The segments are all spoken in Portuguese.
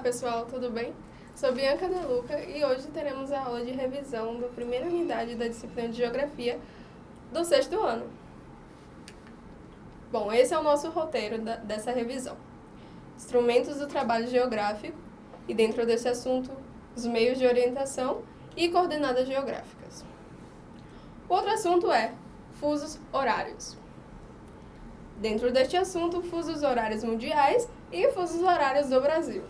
pessoal, tudo bem? Sou Bianca Deluca e hoje teremos a aula de revisão da primeira unidade da disciplina de Geografia do sexto ano. Bom, esse é o nosso roteiro da, dessa revisão. Instrumentos do trabalho geográfico e dentro desse assunto, os meios de orientação e coordenadas geográficas. Outro assunto é fusos horários. Dentro deste assunto, fusos horários mundiais e fusos horários do Brasil.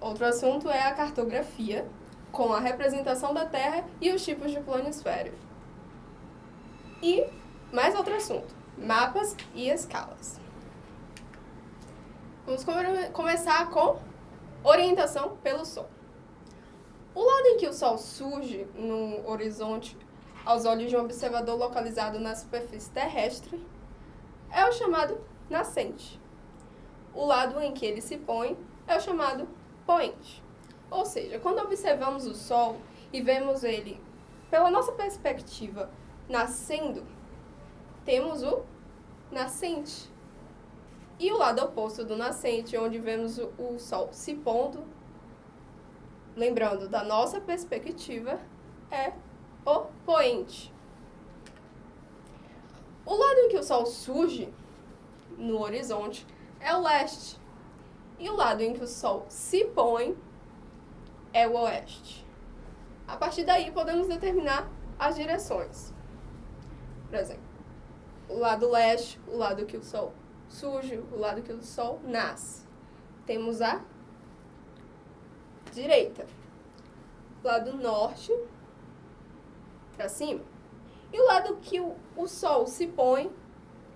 Outro assunto é a cartografia, com a representação da Terra e os tipos de planisfério. E mais outro assunto, mapas e escalas. Vamos come começar com orientação pelo Sol. O lado em que o Sol surge no horizonte aos olhos de um observador localizado na superfície terrestre é o chamado nascente. O lado em que ele se põe é o chamado poente. Ou seja, quando observamos o Sol e vemos ele, pela nossa perspectiva, nascendo, temos o nascente. E o lado oposto do nascente, onde vemos o, Sol se pondo, lembrando da nossa perspectiva, é o poente. O lado em que o Sol surge no horizonte é o leste. E o lado em que o Sol se põe é o oeste. A partir daí, podemos determinar as direções. Por exemplo, o lado leste, o lado que o Sol surge, o lado que o Sol nasce. Temos a direita. Lado norte, para cima. E o lado que o, o Sol se põe,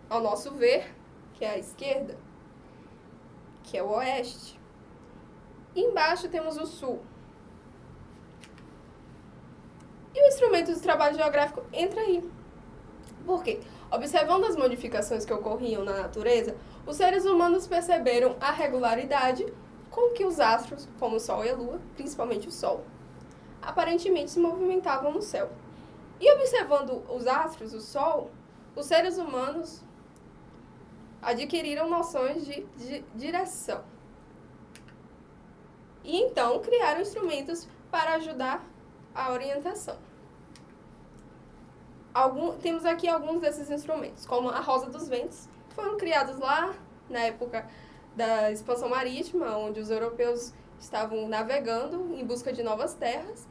ao nosso ver, que é a esquerda, que é o oeste. Embaixo temos o sul. E o instrumento de trabalho geográfico entra aí. Por quê? Observando as modificações que ocorriam na natureza, os seres humanos perceberam a regularidade com que os astros, como o Sol e a Lua, principalmente o Sol, aparentemente se movimentavam no céu. E observando os astros, o Sol, os seres humanos adquiriram noções de, de direção. E então criaram instrumentos para ajudar a orientação. Algum, temos aqui alguns desses instrumentos, como a rosa dos ventos, que foram criados lá na época da expansão marítima, onde os europeus estavam navegando em busca de novas terras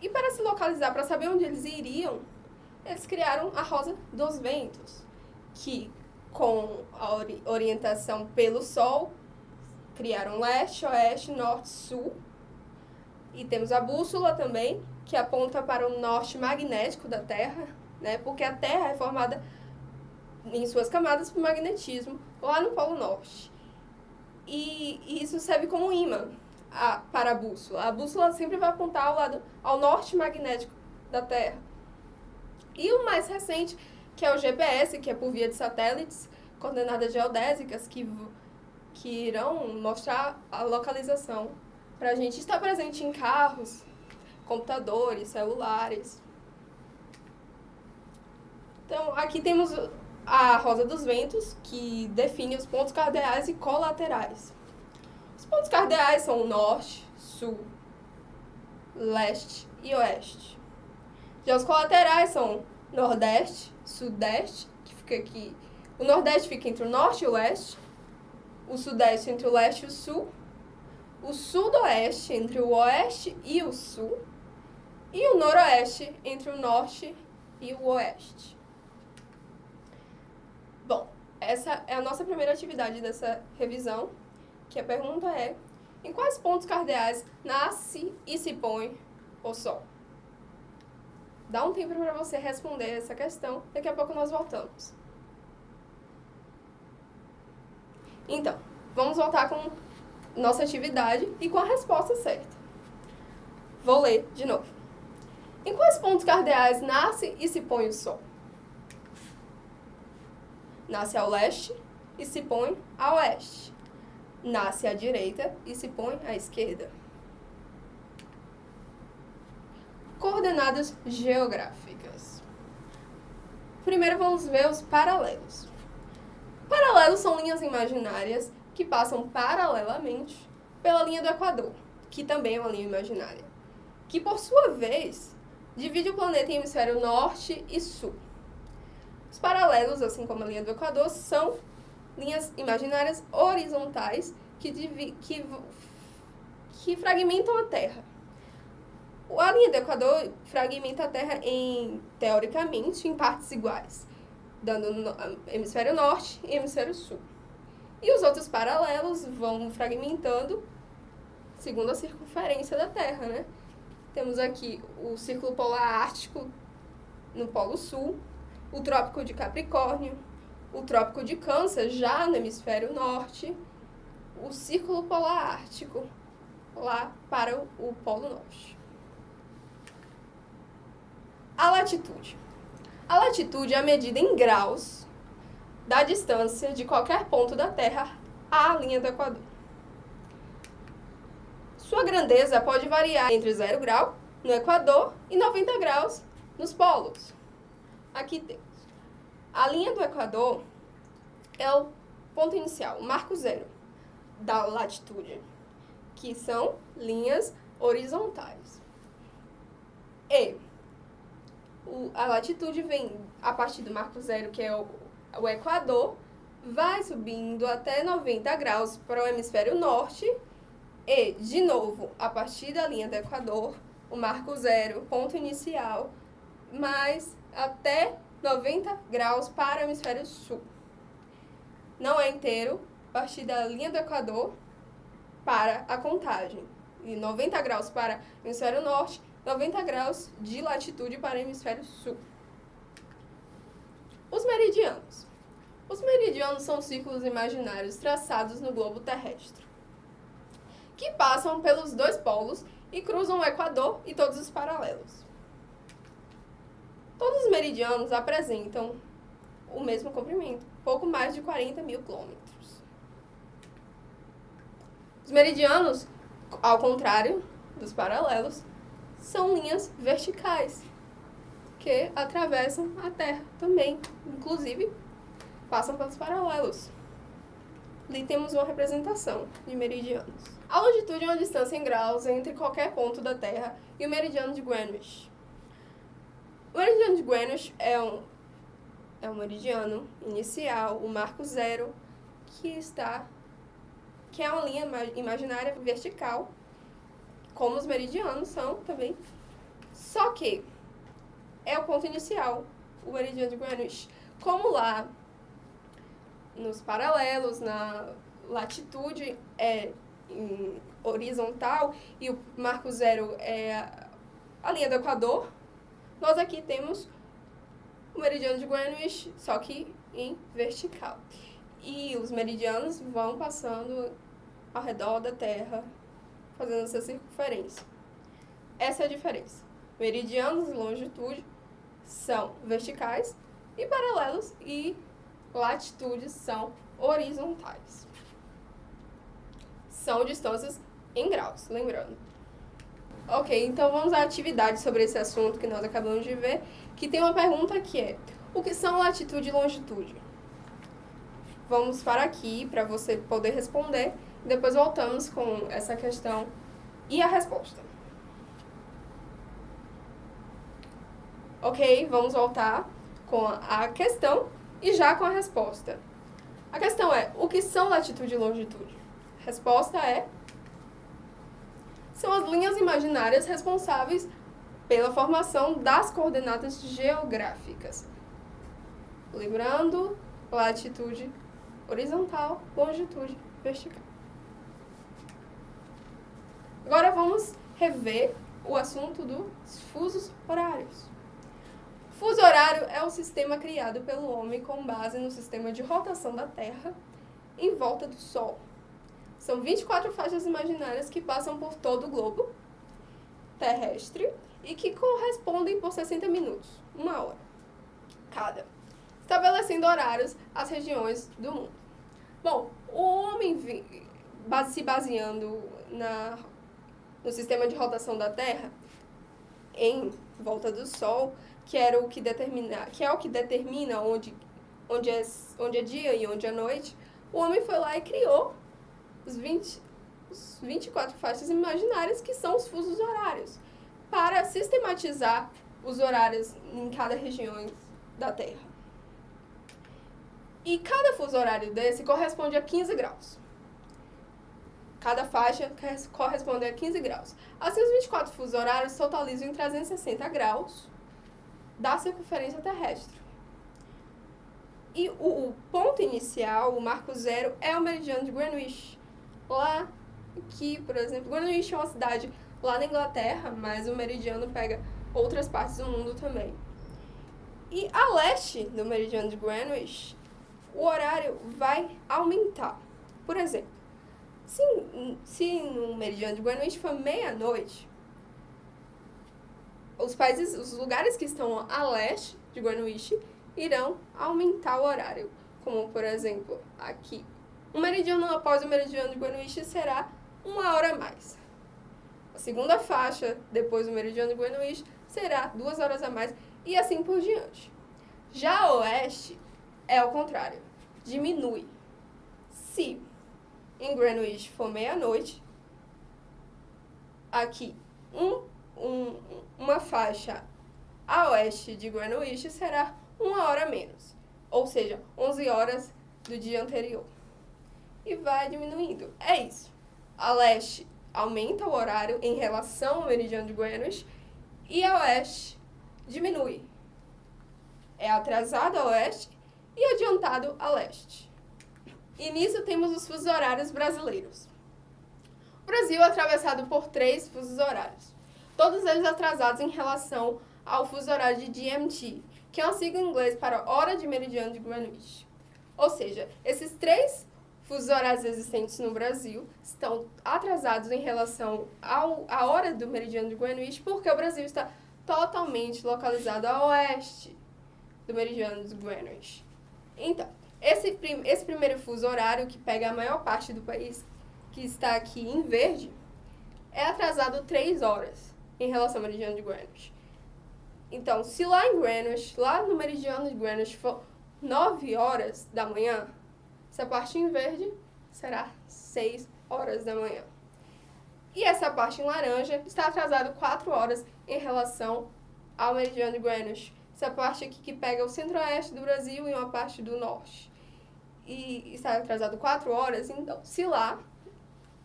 e para se localizar, para saber onde eles iriam, eles criaram a Rosa dos Ventos, que com a ori orientação pelo Sol, criaram leste, oeste, norte, sul. E temos a bússola também, que aponta para o norte magnético da Terra, né? porque a Terra é formada em suas camadas por magnetismo lá no Polo Norte. E, e isso serve como imã a, para a bússola. A bússola sempre vai apontar ao lado ao norte magnético da Terra. E o mais recente, que é o GPS, que é por via de satélites, coordenadas geodésicas, que, que irão mostrar a localização para a gente estar presente em carros, computadores, celulares. Então, aqui temos a rosa dos ventos, que define os pontos cardeais e colaterais. Os pontos cardeais são norte, sul, leste e oeste. Já os colaterais são nordeste, sudeste, que fica aqui. O nordeste fica entre o norte e o oeste. O sudeste entre o leste e o sul. O sudoeste entre o oeste e o sul. E o noroeste entre o norte e o oeste. Bom, essa é a nossa primeira atividade dessa revisão que a pergunta é, em quais pontos cardeais nasce e se põe o Sol? Dá um tempo para você responder essa questão, daqui a pouco nós voltamos. Então, vamos voltar com nossa atividade e com a resposta certa. Vou ler de novo. Em quais pontos cardeais nasce e se põe o Sol? Nasce ao leste e se põe a oeste nasce à direita e se põe à esquerda. Coordenadas geográficas. Primeiro vamos ver os paralelos. Paralelos são linhas imaginárias que passam paralelamente pela linha do Equador, que também é uma linha imaginária, que por sua vez divide o planeta em hemisfério norte e sul. Os paralelos, assim como a linha do Equador, são linhas imaginárias horizontais que, que, que fragmentam a Terra. A linha do Equador fragmenta a Terra em, teoricamente, em partes iguais, dando no hemisfério norte e hemisfério sul. E os outros paralelos vão fragmentando segundo a circunferência da Terra, né? Temos aqui o Círculo Polar Ártico no Polo Sul, o Trópico de Capricórnio, o Trópico de Câncer já no hemisfério norte, o Círculo Polar Ártico lá para o Polo Norte. A latitude. A latitude é a medida em graus da distância de qualquer ponto da Terra à linha do Equador. Sua grandeza pode variar entre 0 grau no Equador e 90 graus nos polos. Aqui temos. A linha do Equador é o ponto inicial, o marco zero da latitude, que são linhas horizontais. E o, a latitude vem a partir do marco zero, que é o, o Equador, vai subindo até 90 graus para o hemisfério norte e, de novo, a partir da linha do Equador, o marco zero, ponto inicial, mais até 90 graus para o hemisfério sul. Não é inteiro, a partir da linha do Equador para a contagem. E 90 graus para o hemisfério norte 90 graus de latitude para o hemisfério sul. Os meridianos. Os meridianos são círculos imaginários traçados no globo terrestre, que passam pelos dois polos e cruzam o Equador e todos os paralelos. Todos os meridianos apresentam o mesmo comprimento, pouco mais de 40 mil quilômetros. Os meridianos, ao contrário dos paralelos, são linhas verticais que atravessam a Terra também, inclusive passam pelos paralelos. Ali temos uma representação de meridianos. A longitude é uma distância em graus entre qualquer ponto da Terra e o meridiano de Greenwich. O meridiano de Greenwich é um, é um meridiano inicial, o marco zero, que está que é uma linha imaginária vertical como os meridianos são também. Só que é o ponto inicial, o meridiano de Greenwich. Como lá nos paralelos, na latitude é horizontal e o marco zero é a linha do Equador, nós aqui temos o meridiano de Greenwich, só que em vertical. E os meridianos vão passando ao redor da Terra fazendo essa circunferência. Essa é a diferença. Meridianos e longitude são verticais e paralelos e latitudes são horizontais. São distâncias em graus, lembrando. Ok, então vamos à atividade sobre esse assunto que nós acabamos de ver, que tem uma pergunta que é, o que são latitude e longitude? Vamos para aqui para você poder responder depois voltamos com essa questão e a resposta. Ok, vamos voltar com a questão e já com a resposta. A questão é, o que são latitude e longitude? A resposta é, são as linhas imaginárias responsáveis pela formação das coordenadas geográficas. Lembrando, latitude horizontal, longitude vertical. Agora vamos rever o assunto dos fusos horários. Fuso horário é um sistema criado pelo homem com base no sistema de rotação da Terra em volta do Sol. São 24 faixas imaginárias que passam por todo o globo terrestre e que correspondem por 60 minutos, uma hora cada, estabelecendo horários às regiões do mundo. Bom, o homem se baseando na no sistema de rotação da Terra em volta do Sol, que era o que determina, que é o que determina onde onde é, onde é dia e onde é noite, o homem foi lá e criou os 20 os 24 faixas imaginárias, que são os fusos horários, para sistematizar os horários em cada região da Terra. E cada fuso horário desse corresponde a 15 graus. Cada faixa corresponde a 15 graus. Assim, os 24 fusos horários totalizam em 360 graus da circunferência terrestre. E o, o ponto inicial, o marco zero, é o meridiano de Greenwich. Lá que, por exemplo, Greenwich é uma cidade lá na Inglaterra, mas o meridiano pega outras partes do mundo também. E a leste do meridiano de Greenwich, o horário vai aumentar. Por exemplo, se, se no meridiano de Greenwich for meia-noite, os países, os lugares que estão a leste de Greenwich irão aumentar o horário. Como, por exemplo, aqui. O meridiano após o meridiano de Greenwich será uma hora a mais. A segunda faixa, depois do meridiano de Greenwich, será duas horas a mais e assim por diante. Já a oeste é o contrário, diminui. Se em Greenwich for meia-noite, aqui um, um, uma faixa a oeste de Greenwich será uma hora menos, ou seja, 11 horas do dia anterior. E vai diminuindo. É isso. A leste aumenta o horário em relação ao meridiano de Greenwich e a oeste diminui. É atrasado a oeste e adiantado a leste. E nisso temos os fusos horários brasileiros. O Brasil é atravessado por três fusos horários, todos eles atrasados em relação ao fuso horário de GMT, que é uma sigla em inglês para Hora de Meridiano de Greenwich. Ou seja, esses três fusos horários existentes no Brasil estão atrasados em relação ao, à hora do meridiano de Greenwich, porque o Brasil está totalmente localizado a oeste do meridiano de Greenwich. Então, esse, prim, esse primeiro fuso horário, que pega a maior parte do país, que está aqui em verde, é atrasado 3 horas em relação ao meridiano de Greenwich. Então, se lá em Greenwich, lá no meridiano de Greenwich, for 9 horas da manhã, essa parte em verde será 6 horas da manhã. E essa parte em laranja está atrasado 4 horas em relação ao meridiano de Greenwich. Essa parte aqui que pega o centro-oeste do Brasil e uma parte do norte. E está atrasado 4 horas, então, se lá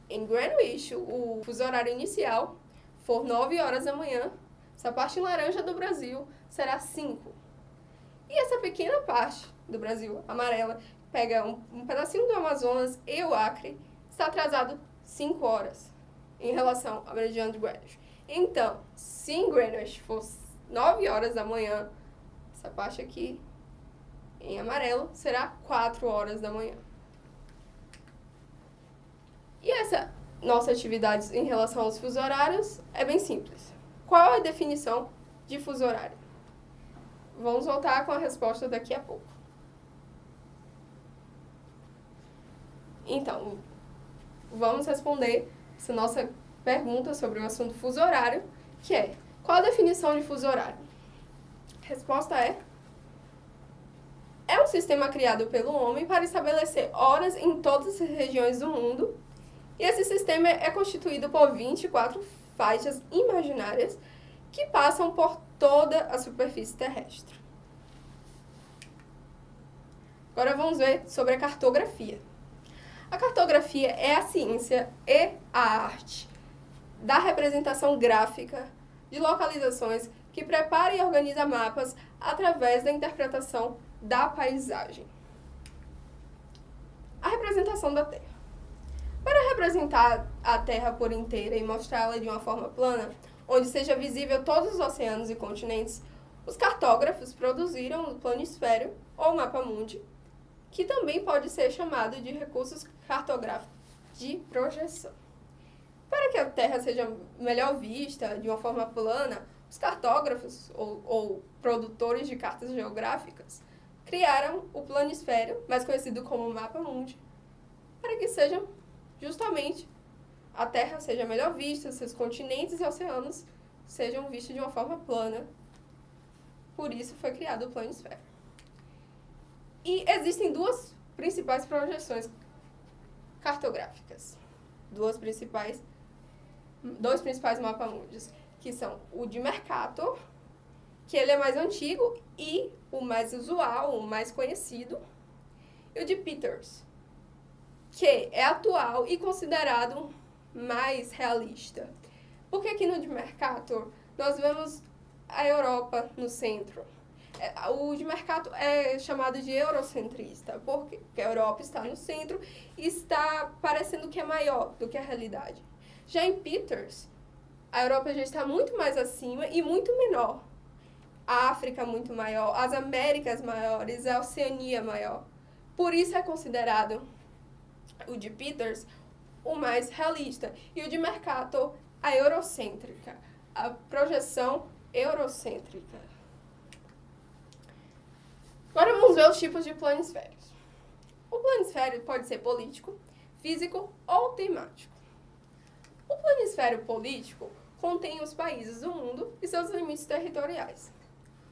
em Greenwich o fuso horário inicial for 9 horas da manhã, essa parte laranja do Brasil será 5. E essa pequena parte do Brasil, amarela, pega um, um pedacinho do Amazonas e o Acre, está atrasado 5 horas em relação ao meridiano de Greenwich. Então, se em Greenwich fosse 9 horas da manhã, essa parte aqui em amarelo será 4 horas da manhã. E essa nossa atividade em relação aos fusos horários é bem simples. Qual a definição de fuso horário? Vamos voltar com a resposta daqui a pouco. Então, vamos responder essa nossa pergunta sobre o assunto fuso horário, que é, qual a definição de fuso horário? Resposta é é um sistema criado pelo homem para estabelecer horas em todas as regiões do mundo. E esse sistema é constituído por 24 faixas imaginárias que passam por toda a superfície terrestre. Agora vamos ver sobre a cartografia. A cartografia é a ciência e a arte da representação gráfica de localizações que prepara e organiza mapas através da interpretação da paisagem. A representação da Terra. Para representar a Terra por inteira e mostrá-la de uma forma plana, onde seja visível todos os oceanos e continentes, os cartógrafos produziram o planisfério ou mapa mundi, que também pode ser chamado de recursos cartográficos de projeção. Para que a Terra seja melhor vista de uma forma plana, os cartógrafos ou, ou produtores de cartas geográficas criaram o planisfério, mais conhecido como mapa mundi, para que sejam justamente a Terra seja melhor vista, seus continentes e oceanos sejam vistos de uma forma plana. Por isso foi criado o planisfério. E existem duas principais projeções cartográficas. duas principais, dois principais mapamundos, que são o de Mercator, que ele é mais antigo e o mais usual, o mais conhecido, e o de Peters, que é atual e considerado mais realista. Porque aqui no de Mercator nós vemos a Europa no centro. É, o de Mercator é chamado de eurocentrista, porque a Europa está no centro e está parecendo que é maior do que a realidade. Já em Peters, a Europa já está muito mais acima e muito menor. A África muito maior, as Américas maiores, a Oceania maior. Por isso é considerado o de Peters o mais realista e o de Mercator a eurocêntrica, a projeção eurocêntrica. Agora vamos ver os tipos de planisférios. O planisfério pode ser político, físico ou temático. O planisfério político contém os países do mundo e seus limites territoriais.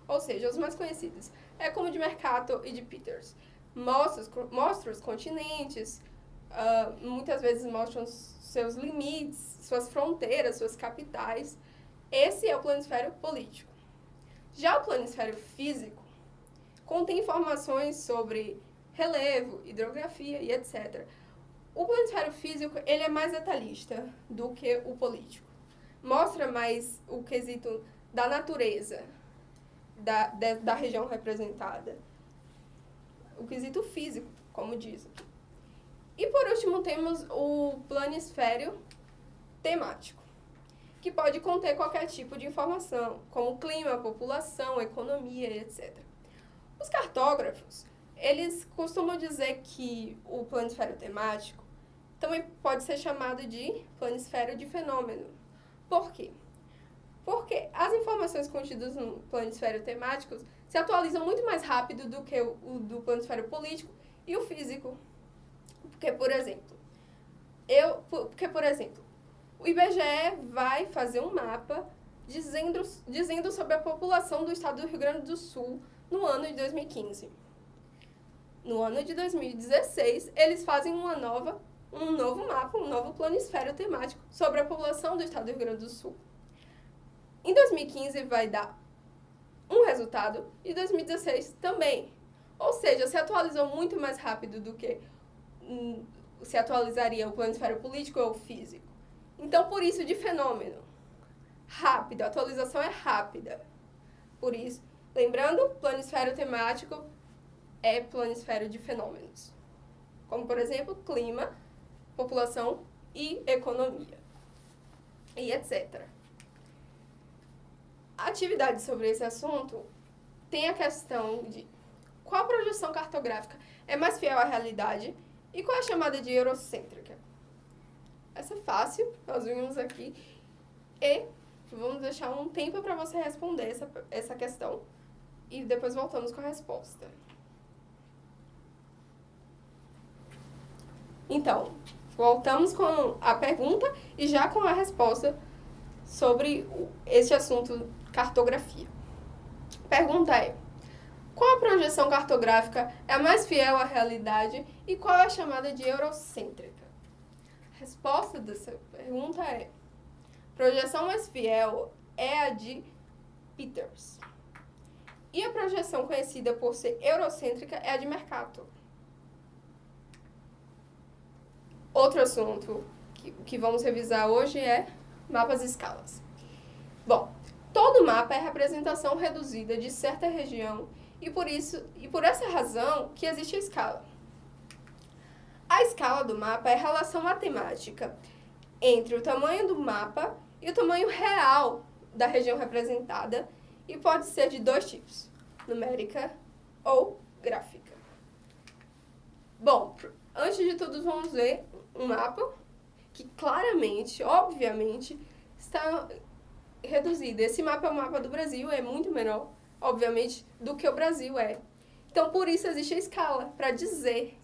Ou seja, os mais conhecidos. É como de Mercator e de Peters. Mostra, mostra os continentes, uh, muitas vezes mostram seus limites, suas fronteiras, suas capitais. Esse é o planisfério político. Já o planisfério físico contém informações sobre relevo, hidrografia e etc. O planisfério físico ele é mais detalhista do que o político. Mostra mais o quesito da natureza da, de, da região representada. O quesito físico, como diz aqui. E por último temos o planisfério temático, que pode conter qualquer tipo de informação, como clima, população, economia, etc. Os cartógrafos, eles costumam dizer que o planisfério temático também pode ser chamado de planisfério de fenômeno. Por quê? Porque as informações contidas no planisfério temático se atualizam muito mais rápido do que o, o do planisfério político e o físico. Porque, por exemplo, eu, porque, por exemplo, o IBGE vai fazer um mapa dizendo, dizendo sobre a população do estado do Rio Grande do Sul no ano de 2015. No ano de 2016, eles fazem uma nova, um novo mapa, um novo planisfério temático sobre a população do estado do Rio Grande do Sul. Em 2015 vai dar um resultado e 2016 também. Ou seja, se atualizou muito mais rápido do que se atualizaria o planisfério político ou físico. Então, por isso, de fenômeno. Rápido, a atualização é rápida. Por isso, lembrando, planisfério temático é planisfério de fenômenos. Como, por exemplo, clima, população e economia. E etc. A atividade sobre esse assunto tem a questão de qual projeção cartográfica é mais fiel à realidade e qual é chamada de eurocêntrica? Essa é fácil, nós vimos aqui. E vamos deixar um tempo para você responder essa, essa questão. E depois voltamos com a resposta. Então, voltamos com a pergunta e já com a resposta sobre este assunto cartografia. Pergunta é: qual a projeção cartográfica é a mais fiel à realidade e qual é a chamada de eurocêntrica? A resposta dessa pergunta é: projeção mais fiel é a de Peters. E a projeção conhecida por ser eurocêntrica é a de Mercator. Outro assunto que, que vamos revisar hoje é mapas e escalas. Bom, todo mapa é representação reduzida de certa região e por isso e por essa razão que existe a escala. A escala do mapa é a relação matemática entre o tamanho do mapa e o tamanho real da região representada e pode ser de dois tipos, numérica ou gráfica. Bom, antes de tudo vamos ver um mapa que claramente, obviamente, está reduzido. Esse mapa é o mapa do Brasil, é muito menor obviamente, do que o Brasil é. Então, por isso existe a escala, para dizer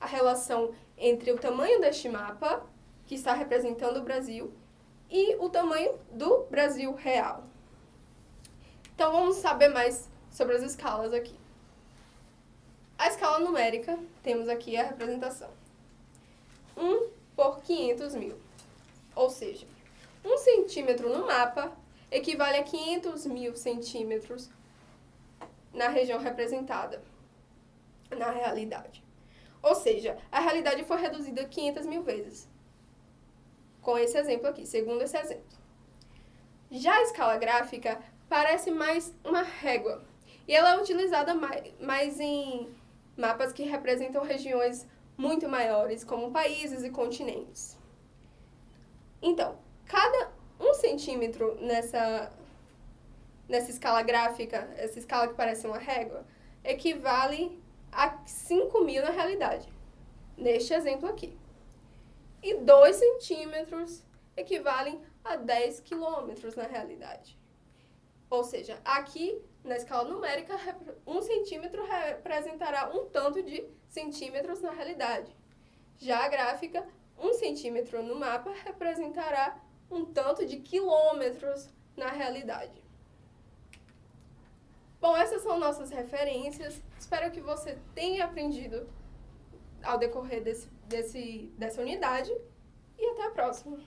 a relação entre o tamanho deste mapa, que está representando o Brasil, e o tamanho do Brasil real. Então, vamos saber mais sobre as escalas aqui. A escala numérica, temos aqui a representação. 1 por 500 mil. Ou seja, um centímetro no mapa equivale a 500 mil centímetros na região representada, na realidade. Ou seja, a realidade foi reduzida 500 mil vezes. Com esse exemplo aqui, segundo esse exemplo. Já a escala gráfica parece mais uma régua. E ela é utilizada mais, mais em mapas que representam regiões muito maiores, como países e continentes. Então, cada um centímetro nessa, nessa escala gráfica, essa escala que parece uma régua, equivale a 5 mil na realidade, neste exemplo aqui. E 2 centímetros equivalem a 10 quilômetros na realidade. Ou seja, aqui na escala numérica, um centímetro representará um tanto de centímetros na realidade. Já a gráfica, um centímetro no mapa representará um tanto de quilômetros na realidade. Bom, essas são nossas referências. Espero que você tenha aprendido ao decorrer desse, desse, dessa unidade e até a próxima.